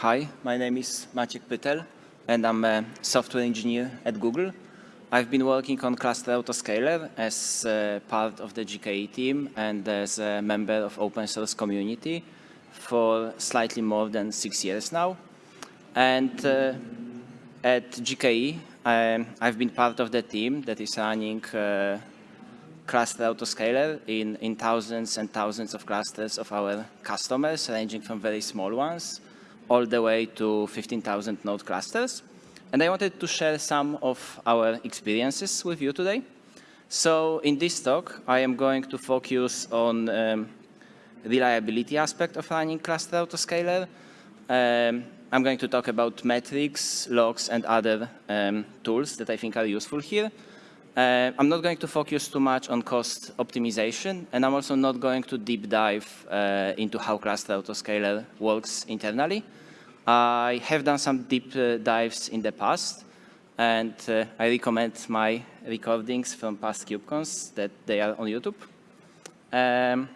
Hi, my name is Maciek Pytel, and I'm a software engineer at Google. I've been working on Cluster Autoscaler as part of the GKE team and as a member of open source community for slightly more than six years now. And uh, at GKE, um, I've been part of the team that is running uh, Cluster Autoscaler in, in thousands and thousands of clusters of our customers, ranging from very small ones all the way to 15,000 node clusters. And I wanted to share some of our experiences with you today. So in this talk, I am going to focus on um, reliability aspect of running cluster autoscaler. Um, I'm going to talk about metrics, logs, and other um, tools that I think are useful here. Uh, I'm not going to focus too much on cost optimization, and I'm also not going to deep dive uh, into how cluster autoscaler works internally. I have done some deep uh, dives in the past, and uh, I recommend my recordings from past KubeCons that they are on YouTube. Um,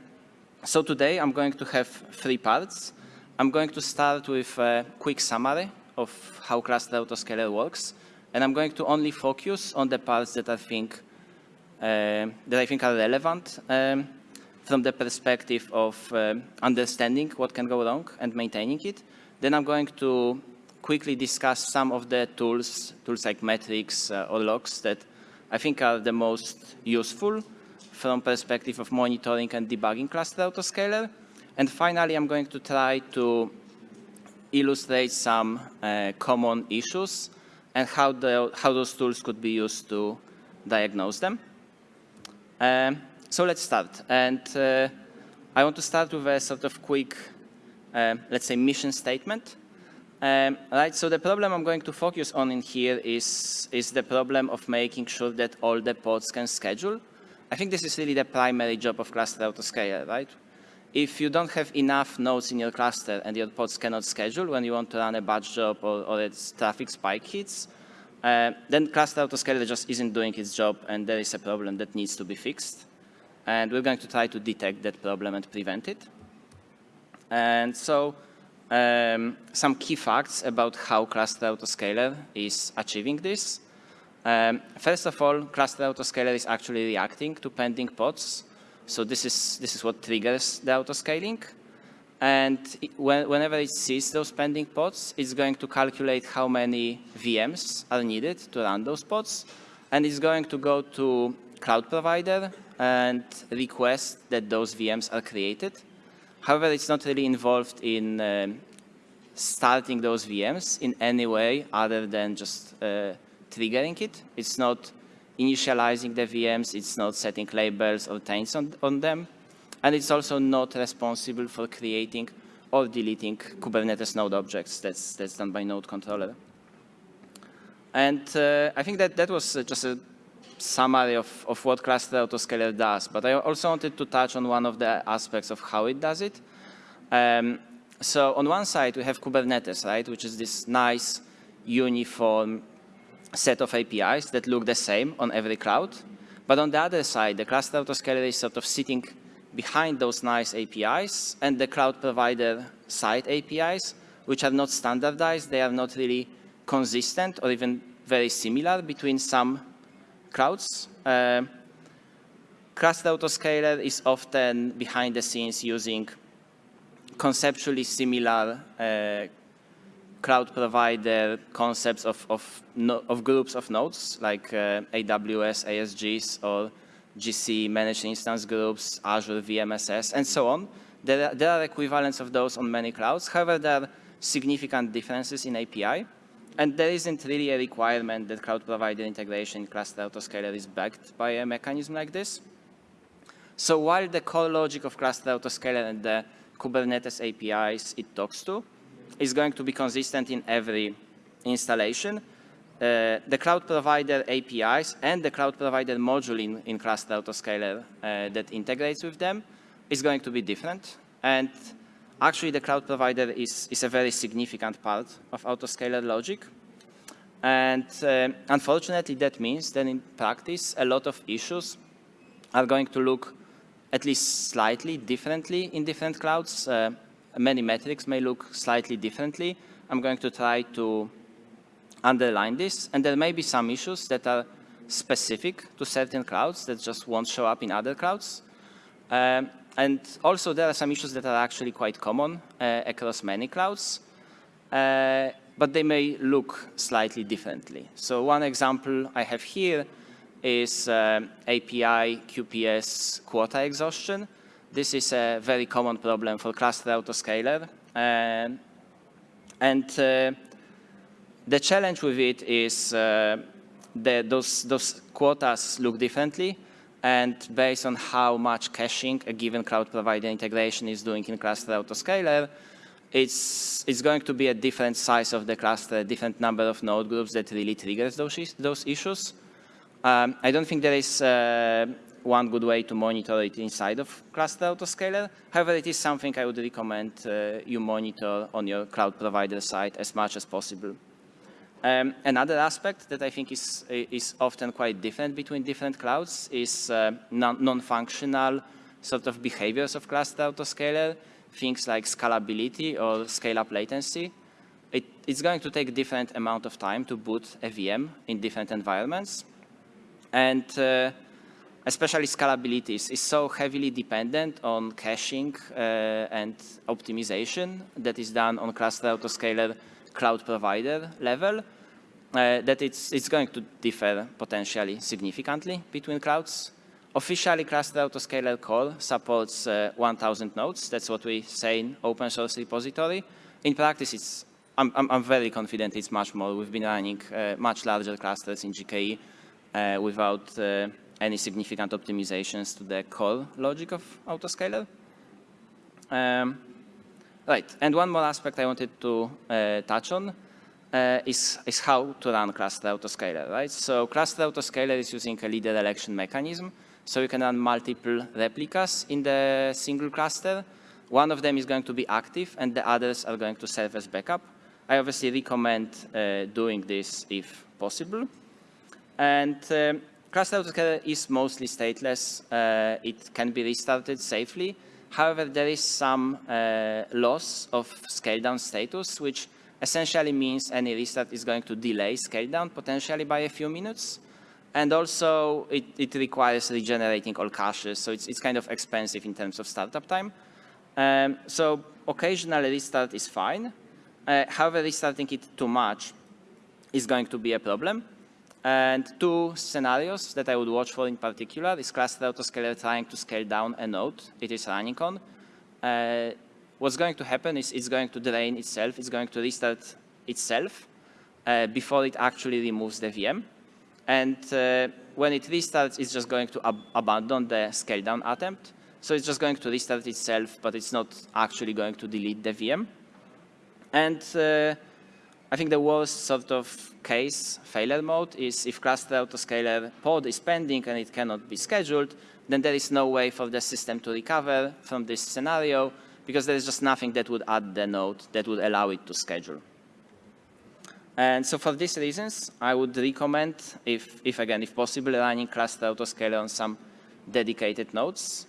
so today I'm going to have three parts. I'm going to start with a quick summary of how cluster autoscaler works, and I'm going to only focus on the parts that I think uh, that I think are relevant um, from the perspective of uh, understanding what can go wrong and maintaining it. Then I'm going to quickly discuss some of the tools, tools like metrics uh, or logs that I think are the most useful from perspective of monitoring and debugging cluster autoscaler. And finally, I'm going to try to illustrate some uh, common issues and how, the, how those tools could be used to diagnose them. Um, so let's start. And uh, I want to start with a sort of quick um, let's say, mission statement. Um, right, so the problem I'm going to focus on in here is, is the problem of making sure that all the pods can schedule. I think this is really the primary job of cluster autoscaler, right? If you don't have enough nodes in your cluster and your pods cannot schedule when you want to run a batch job or, or its traffic spike hits, uh, then cluster autoscaler just isn't doing its job and there is a problem that needs to be fixed. And we're going to try to detect that problem and prevent it. And so um, some key facts about how Cluster Autoscaler is achieving this. Um, first of all, Cluster Autoscaler is actually reacting to pending pods. So this is, this is what triggers the autoscaling. And it, when, whenever it sees those pending pods, it's going to calculate how many VMs are needed to run those pods. And it's going to go to cloud provider and request that those VMs are created. However, it's not really involved in um, starting those VMs in any way other than just uh, triggering it. It's not initializing the VMs, it's not setting labels or taints on, on them, and it's also not responsible for creating or deleting Kubernetes node objects. That's, that's done by node controller. And uh, I think that that was uh, just a summary of, of what Cluster Autoscaler does, but I also wanted to touch on one of the aspects of how it does it. Um, so on one side, we have Kubernetes, right, which is this nice, uniform set of APIs that look the same on every cloud. But on the other side, the Cluster Autoscaler is sort of sitting behind those nice APIs and the cloud provider side APIs, which are not standardized. They are not really consistent or even very similar between some clouds. Uh, Cluster Autoscaler is often behind the scenes using conceptually similar uh, cloud provider concepts of, of, no, of, groups of nodes like uh, AWS, ASGs, or GCE managed instance groups, Azure VMSS, and so on. There are, there are equivalents of those on many clouds. However, there are significant differences in API. And there isn't really a requirement that cloud provider integration cluster autoscaler is backed by a mechanism like this. So while the core logic of cluster autoscaler and the Kubernetes APIs it talks to is going to be consistent in every installation, uh, the cloud provider APIs and the cloud provider module in, in cluster autoscaler uh, that integrates with them is going to be different. And Actually, the cloud provider is, is a very significant part of autoscaler logic. And uh, unfortunately, that means that in practice, a lot of issues are going to look at least slightly differently in different clouds. Uh, many metrics may look slightly differently. I'm going to try to underline this, and there may be some issues that are specific to certain clouds that just won't show up in other clouds. Um, and also there are some issues that are actually quite common uh, across many clouds, uh, but they may look slightly differently. So one example I have here is uh, API QPS quota exhaustion. This is a very common problem for cluster autoscaler. Uh, and uh, the challenge with it is uh, that those, those quotas look differently and based on how much caching a given cloud provider integration is doing in cluster autoscaler, it's, it's going to be a different size of the cluster, a different number of node groups that really triggers those, those issues. Um, I don't think there is uh, one good way to monitor it inside of cluster autoscaler. However, it is something I would recommend uh, you monitor on your cloud provider side as much as possible. Um, another aspect that I think is, is often quite different between different clouds is uh, non-functional sort of behaviors of cluster autoscaler, things like scalability or scale-up latency. It, it's going to take different amount of time to boot a VM in different environments. And uh, especially scalability is, is, so heavily dependent on caching uh, and optimization that is done on cluster autoscaler cloud provider level, uh, that it's, it's going to differ potentially significantly between clouds. Officially, Cluster Autoscaler Core supports uh, 1,000 nodes. That's what we say in open source repository. In practice, it's, I'm, I'm, I'm very confident it's much more. We've been running uh, much larger clusters in GKE uh, without uh, any significant optimizations to the core logic of Autoscaler. Um, Right, and one more aspect I wanted to uh, touch on uh, is, is how to run cluster autoscaler, right? So cluster autoscaler is using a leader election mechanism. So you can run multiple replicas in the single cluster. One of them is going to be active and the others are going to serve as backup. I obviously recommend uh, doing this if possible. And um, cluster autoscaler is mostly stateless. Uh, it can be restarted safely. However, there is some uh, loss of scale down status, which essentially means any restart is going to delay scale down potentially by a few minutes. And also, it, it requires regenerating all caches, so it's, it's kind of expensive in terms of startup time. Um, so occasional restart is fine. Uh, however, restarting it too much is going to be a problem. And two scenarios that I would watch for in particular is cluster autoscaler trying to scale down a node it is running on. Uh, what's going to happen is it's going to drain itself, it's going to restart itself uh, before it actually removes the VM. And uh, when it restarts, it's just going to ab abandon the scale down attempt. So it's just going to restart itself, but it's not actually going to delete the VM. And uh, I think the worst sort of case failure mode is if cluster autoscaler pod is pending and it cannot be scheduled, then there is no way for the system to recover from this scenario because there is just nothing that would add the node that would allow it to schedule. And so for these reasons, I would recommend, if, if again, if possible, running cluster autoscaler on some dedicated nodes.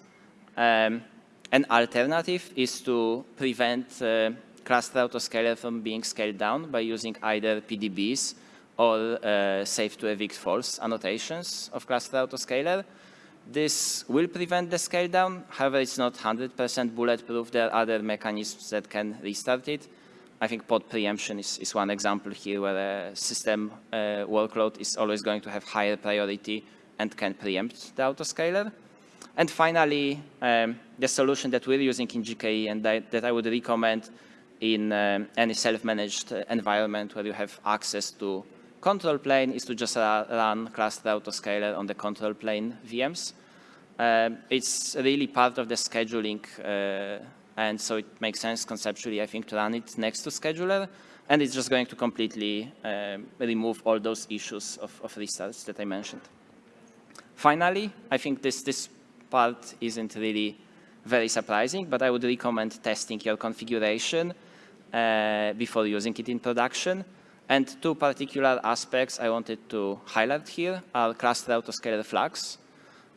Um, an alternative is to prevent uh, cluster autoscaler from being scaled down by using either PDBs or uh, safe to evict false annotations of cluster autoscaler. This will prevent the scale down. However, it's not 100% bulletproof. There are other mechanisms that can restart it. I think pod preemption is, is one example here where a system uh, workload is always going to have higher priority and can preempt the autoscaler. And finally, um, the solution that we're using in GKE and that, that I would recommend in um, any self-managed environment where you have access to control plane is to just uh, run cluster autoscaler on the control plane VMs. Um, it's really part of the scheduling uh, and so it makes sense conceptually, I think, to run it next to scheduler. And it's just going to completely um, remove all those issues of, of, restarts that I mentioned. Finally, I think this, this part isn't really very surprising, but I would recommend testing your configuration uh, before using it in production. And two particular aspects I wanted to highlight here are cluster autoscaler flags.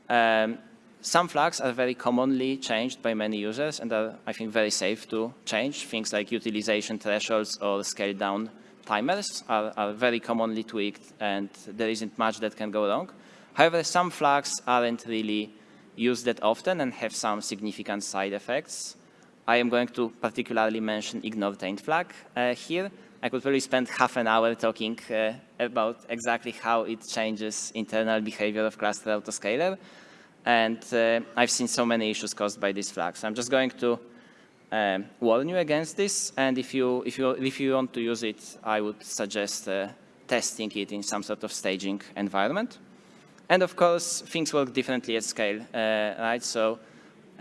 Um, some flags are very commonly changed by many users and are, I think, very safe to change. Things like utilization thresholds or scale down timers are, are very commonly tweaked and there isn't much that can go wrong. However, some flags aren't really used that often and have some significant side effects. I am going to particularly mention ignore taint flag uh, here. I could probably spend half an hour talking uh, about exactly how it changes internal behavior of cluster autoscaler. And uh, I've seen so many issues caused by this flag. So I'm just going to um, warn you against this. And if you, if, you, if you want to use it, I would suggest uh, testing it in some sort of staging environment. And of course, things work differently at scale, uh, right? So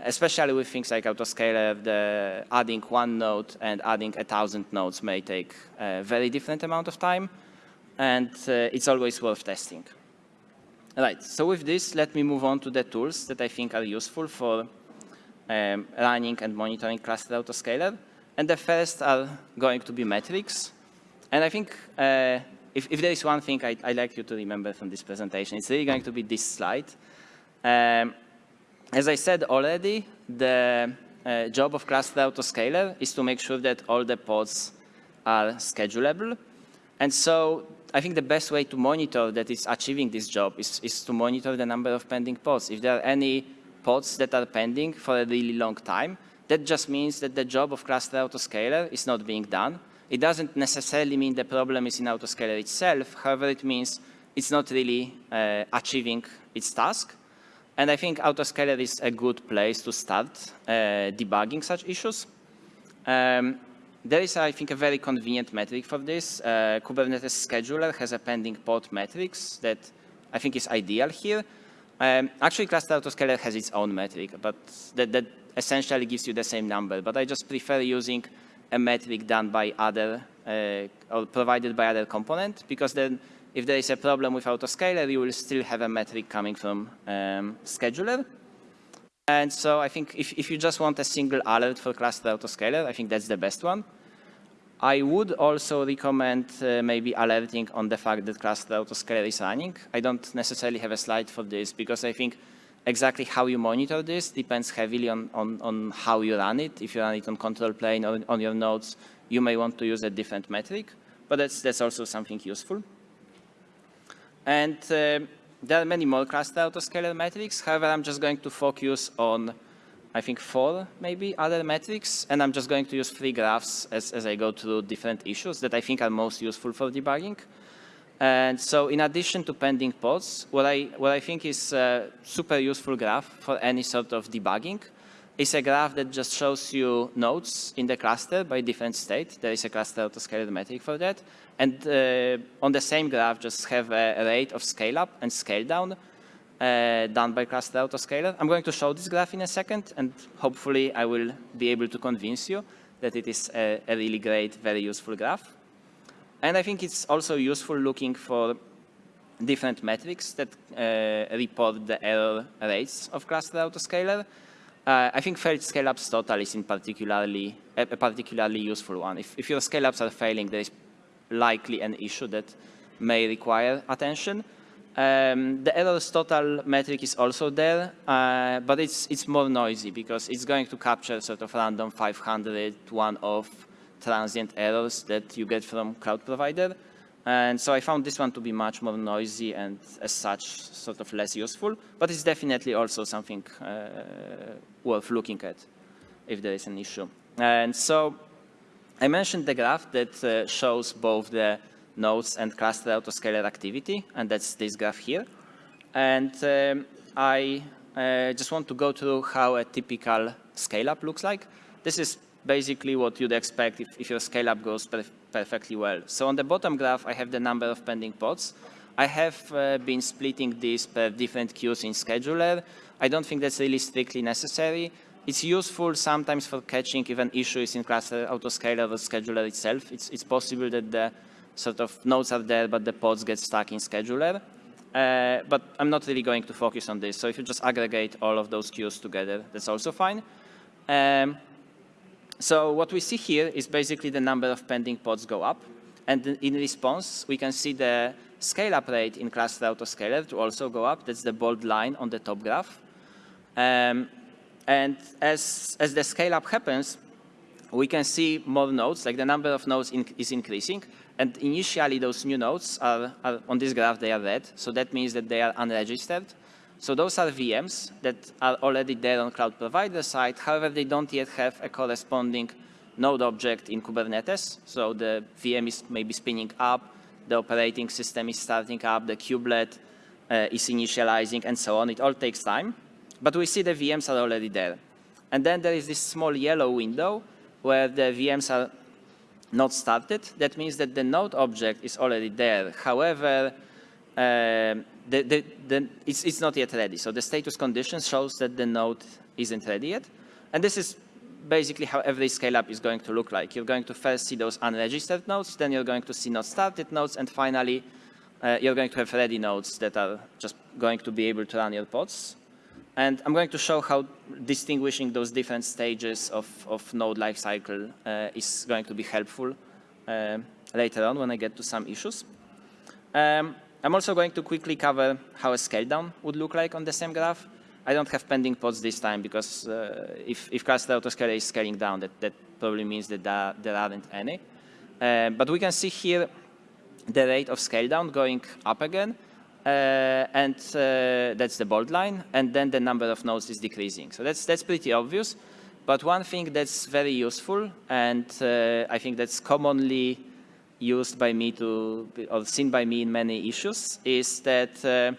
especially with things like autoscaler, the adding one node and adding a thousand nodes may take a very different amount of time. And uh, it's always worth testing. Right, so with this, let me move on to the tools that I think are useful for um, running and monitoring cluster autoscaler. And the first are going to be metrics. And I think uh, if, if, there is one thing I, would like you to remember from this presentation, it's really going to be this slide. Um, as I said already, the uh, job of cluster autoscaler is to make sure that all the pods are schedulable. And so I think the best way to monitor that it's achieving this job is, is to monitor the number of pending pods. If there are any pods that are pending for a really long time, that just means that the job of cluster autoscaler is not being done. It doesn't necessarily mean the problem is in autoscaler itself. However, it means it's not really uh, achieving its task. And I think autoscaler is a good place to start uh, debugging such issues. Um, there is, I think, a very convenient metric for this. Uh, Kubernetes scheduler has a pending pod metrics that I think is ideal here. Um, actually, Cluster Autoscaler has its own metric, but that, that, essentially gives you the same number. But I just prefer using a metric done by other uh, or provided by other component because then if there is a problem with autoscaler, you will still have a metric coming from um, scheduler. And so I think if, if you just want a single alert for cluster autoscaler, I think that's the best one. I would also recommend uh, maybe alerting on the fact that cluster autoscaler is running. I don't necessarily have a slide for this because I think exactly how you monitor this depends heavily on, on, on how you run it. If you run it on control plane or on your nodes, you may want to use a different metric, but that's, that's also something useful. And uh, there are many more cluster autoscaler metrics. However, I'm just going to focus on I think four maybe other metrics, and I'm just going to use three graphs as, as I go through different issues that I think are most useful for debugging. And so in addition to pending pods, what I, what I think is a super useful graph for any sort of debugging is a graph that just shows you nodes in the cluster by different state. There is a cluster autoscaler metric for that. And uh, on the same graph, just have a rate of scale up and scale down uh, done by Cluster Autoscaler. I'm going to show this graph in a second, and hopefully I will be able to convince you that it is a, a really great, very useful graph. And I think it's also useful looking for different metrics that uh, report the error rates of Cluster Autoscaler. Uh, I think failed scale-ups total is in particularly a, particularly useful one. If, if your scale-ups are failing, there is likely an issue that may require attention. Um, the errors total metric is also there, uh, but it's, it's more noisy because it's going to capture sort of random 500 one-off transient errors that you get from cloud provider. And so I found this one to be much more noisy and as such sort of less useful, but it's definitely also something uh, worth looking at if there is an issue. And so I mentioned the graph that uh, shows both the nodes and cluster autoscaler activity, and that's this graph here. And um, I uh, just want to go through how a typical scale-up looks like. This is basically what you'd expect if, if your scale-up goes per perfectly well. So on the bottom graph, I have the number of pending pods. I have uh, been splitting these per different queues in scheduler. I don't think that's really strictly necessary. It's useful sometimes for catching if an issue is in cluster autoscaler or scheduler itself. It's, it's possible that the sort of nodes are there, but the pods get stuck in scheduler. Uh, but I'm not really going to focus on this. So if you just aggregate all of those queues together, that's also fine. Um, so what we see here is basically the number of pending pods go up. And in response, we can see the scale-up rate in cluster autoscaler to also go up. That's the bold line on the top graph. Um, and as, as the scale up happens, we can see more nodes, like the number of nodes in, is increasing. And initially, those new nodes are, are, on this graph, they are red. So that means that they are unregistered. So those are VMs that are already there on cloud provider side. However, they don't yet have a corresponding node object in Kubernetes. So the VM is maybe spinning up, the operating system is starting up, the kubelet uh, is initializing, and so on. It all takes time. But we see the VMs are already there. And then there is this small yellow window where the VMs are not started. That means that the node object is already there. However, uh, the, the, the, it's, it's not yet ready. So the status condition shows that the node isn't ready yet. And this is basically how every scale-up is going to look like. You're going to first see those unregistered nodes, then you're going to see not started nodes, and finally, uh, you're going to have ready nodes that are just going to be able to run your pods. And I'm going to show how distinguishing those different stages of, of node lifecycle uh, is going to be helpful uh, later on when I get to some issues. Um, I'm also going to quickly cover how a scale down would look like on the same graph. I don't have pending pods this time because uh, if, if cluster autoscaler is scaling down, that, that probably means that there, there aren't any. Uh, but we can see here the rate of scale down going up again. Uh, and uh, that's the bold line, and then the number of nodes is decreasing. So that's, that's pretty obvious. But one thing that's very useful, and uh, I think that's commonly used by me to, or seen by me in many issues, is that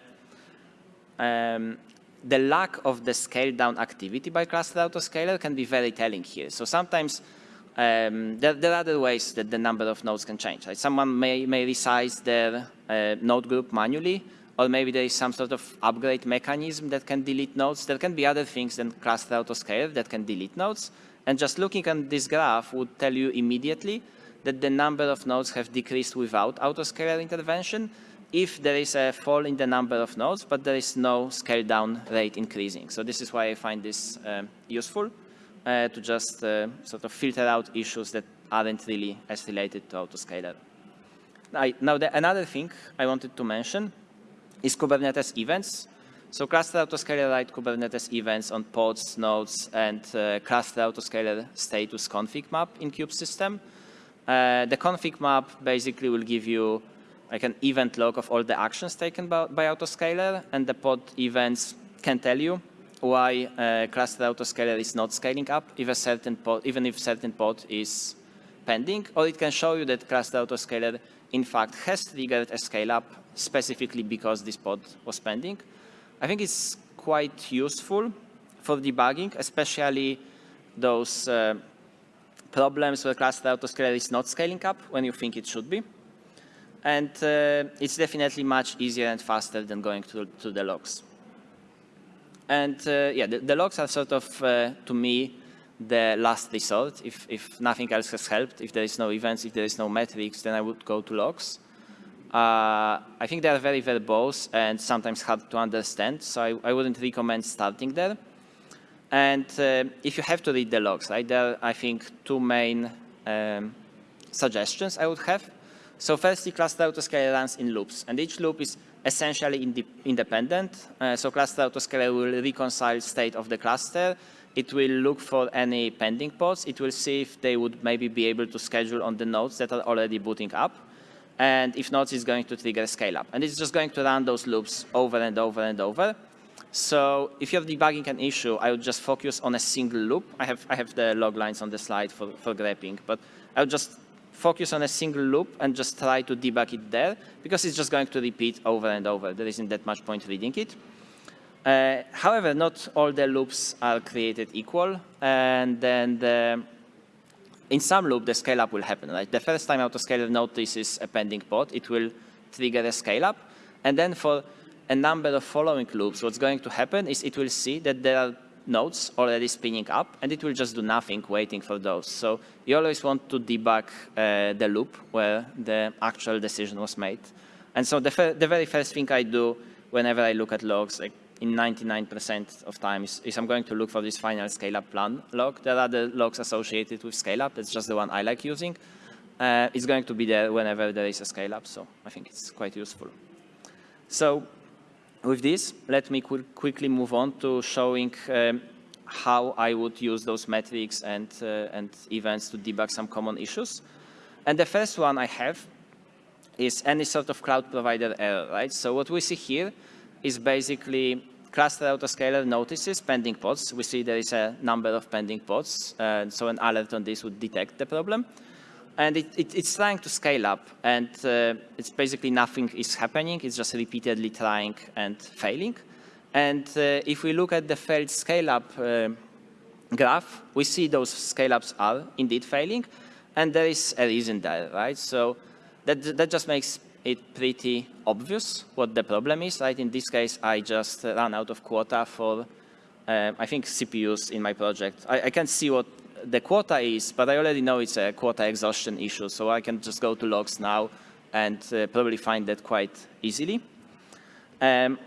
um, the lack of the scale down activity by cluster autoscaler can be very telling here. So sometimes um, there, there, are other ways that the number of nodes can change. Right? Someone may, may resize their uh, node group manually, or maybe there is some sort of upgrade mechanism that can delete nodes. There can be other things than cluster autoscaler that can delete nodes. And just looking at this graph would tell you immediately that the number of nodes have decreased without autoscaler intervention if there is a fall in the number of nodes, but there is no scale down rate increasing. So this is why I find this um, useful uh, to just uh, sort of filter out issues that aren't really as related to autoscaler. now, the, another thing I wanted to mention is Kubernetes events. So cluster autoscaler write Kubernetes events on pods, nodes, and uh, cluster autoscaler status config map in kubesystem. Uh, the config map basically will give you like an event log of all the actions taken by, by autoscaler, and the pod events can tell you why uh, cluster autoscaler is not scaling up if a certain pod, even if certain pod is pending, or it can show you that cluster autoscaler in fact has triggered a scale up specifically because this pod was pending. I think it's quite useful for debugging, especially those uh, problems where cluster autoscaler is not scaling up when you think it should be. And uh, it's definitely much easier and faster than going to, to the logs. And uh, yeah, the, the, logs are sort of, uh, to me, the last resort. If, if nothing else has helped, if there is no events, if there is no metrics, then I would go to logs. Uh, I think they are very verbose and sometimes hard to understand, so I, I wouldn't recommend starting there. And uh, if you have to read the logs, right, there are, I think, two main um, suggestions I would have. So firstly, cluster autoscaler runs in loops, and each loop is essentially ind independent. Uh, so cluster autoscaler will reconcile state of the cluster. It will look for any pending pods. It will see if they would maybe be able to schedule on the nodes that are already booting up. And if not, it's going to trigger a scale up. And it's just going to run those loops over and over and over. So if you're debugging an issue, I would just focus on a single loop. I have, I have the log lines on the slide for, for grepping, but I would just focus on a single loop and just try to debug it there because it's just going to repeat over and over. There isn't that much point reading it. Uh, however, not all the loops are created equal, and then the in some loop, the scale up will happen. Right? The first time autoscaler notices a pending pod, it will trigger a scale up. And then for a number of following loops, what's going to happen is it will see that there are nodes already spinning up, and it will just do nothing waiting for those. So you always want to debug uh, the loop where the actual decision was made. And so the, the very first thing I do whenever I look at logs, like in 99% of times is I'm going to look for this final scale-up plan log. There are the logs associated with scale-up. It's just the one I like using. Uh, it's going to be there whenever there is a scale-up, so I think it's quite useful. So with this, let me qu quickly move on to showing um, how I would use those metrics and, uh, and events to debug some common issues. And the first one I have is any sort of cloud provider error, right? So what we see here is basically cluster autoscaler notices pending pods. We see there is a number of pending pods, uh, so an alert on this would detect the problem. And it, it, it's trying to scale up, and uh, it's basically nothing is happening. It's just repeatedly trying and failing. And uh, if we look at the failed scale-up uh, graph, we see those scale-ups are indeed failing, and there is a reason there, right? So that, that just makes it pretty obvious what the problem is, right? In this case, I just ran out of quota for, uh, I think, CPUs in my project. I, I can see what the quota is, but I already know it's a quota exhaustion issue, so I can just go to logs now and uh, probably find that quite easily. Um,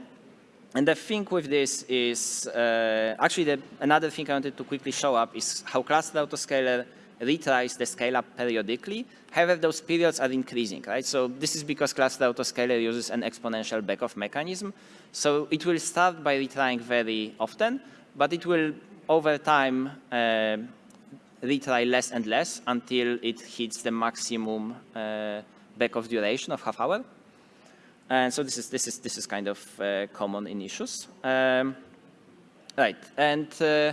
and the thing with this is, uh, actually the, another thing I wanted to quickly show up is how cluster autoscaler retries the scale up periodically. However, those periods are increasing, right? So this is because cluster autoscaler uses an exponential backoff mechanism. So it will start by retrying very often, but it will over time uh, retry less and less until it hits the maximum uh, backoff duration of half hour. And so this is this is this is kind of uh, common in issues. Um, right, and uh,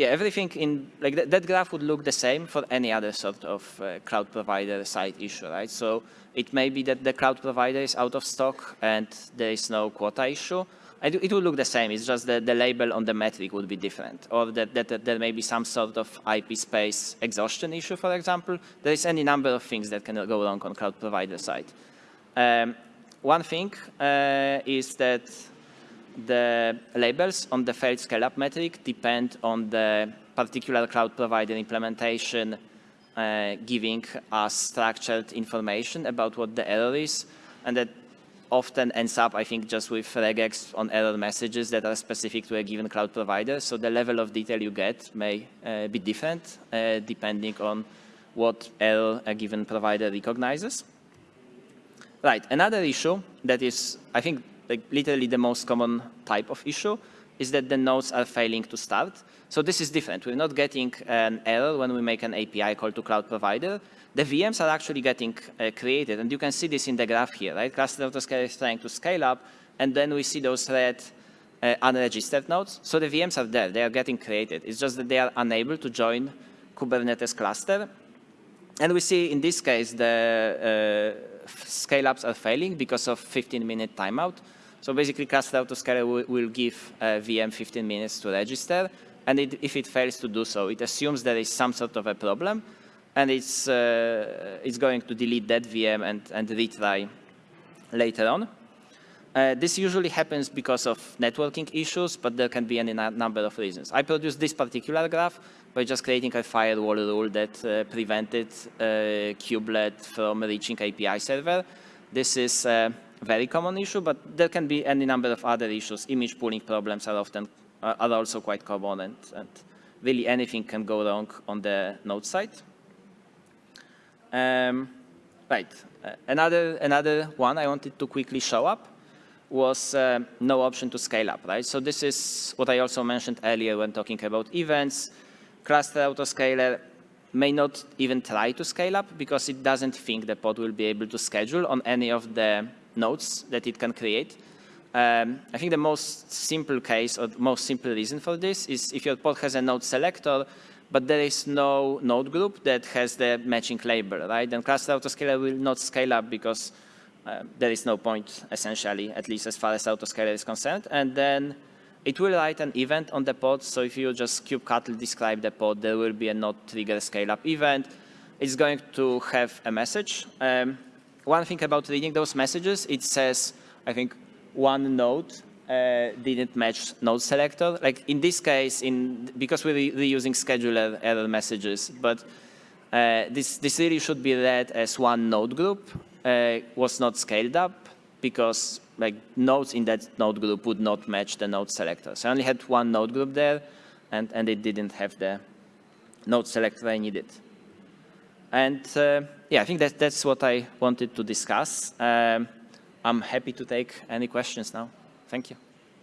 yeah, everything in like th that graph would look the same for any other sort of uh, cloud provider side issue, right? So it may be that the cloud provider is out of stock and there is no quota issue. It would look the same. It's just that the label on the metric would be different, or that, that, that there may be some sort of IP space exhaustion issue, for example. There is any number of things that can go wrong on cloud provider side. Um, one thing uh, is that the labels on the failed scale-up metric depend on the particular cloud provider implementation uh, giving us structured information about what the error is, and that often ends up, I think, just with regex on error messages that are specific to a given cloud provider. So the level of detail you get may uh, be different uh, depending on what error a given provider recognizes. Right, another issue that is, I think, like literally the most common type of issue is that the nodes are failing to start. So this is different. We're not getting an error when we make an API call to cloud provider. The VMs are actually getting uh, created, and you can see this in the graph here, right? Cluster autoscaler is trying to scale up, and then we see those red uh, unregistered nodes. So the VMs are there, they are getting created. It's just that they are unable to join Kubernetes cluster. And we see in this case the uh, scale-ups are failing because of 15-minute timeout. So basically, Cluster Autoscaler will, give a VM 15 minutes to register, and it, if it fails to do so, it assumes there is some sort of a problem, and it's, uh, it's going to delete that VM and, and retry later on. Uh, this usually happens because of networking issues, but there can be any number of reasons. I produced this particular graph by just creating a firewall rule that uh, prevented uh, kubelet from reaching API server. This is a very common issue, but there can be any number of other issues. Image pulling problems are often uh, are also quite common, and, and, really anything can go wrong on the node side. Um, right, uh, another another one I wanted to quickly show up was uh, no option to scale up, right? So this is what I also mentioned earlier when talking about events. Cluster autoscaler may not even try to scale up because it doesn't think the pod will be able to schedule on any of the nodes that it can create. Um, I think the most simple case or most simple reason for this is if your pod has a node selector, but there is no node group that has the matching label, right? Then cluster autoscaler will not scale up because uh, there is no point, essentially, at least as far as autoscaler is concerned. And then it will write an event on the pod. So if you just kubectl describe the pod, there will be a not trigger scale up event. It's going to have a message. Um, one thing about reading those messages, it says, I think, one node uh, didn't match node selector. Like in this case, in because we're reusing scheduler error messages, but uh, this, this really should be read as one node group uh, was not scaled up because like nodes in that node group would not match the node selector. So I only had one node group there, and, and it didn't have the node selector I needed. And uh, yeah, I think that, that's what I wanted to discuss. Um, I'm happy to take any questions now. Thank you.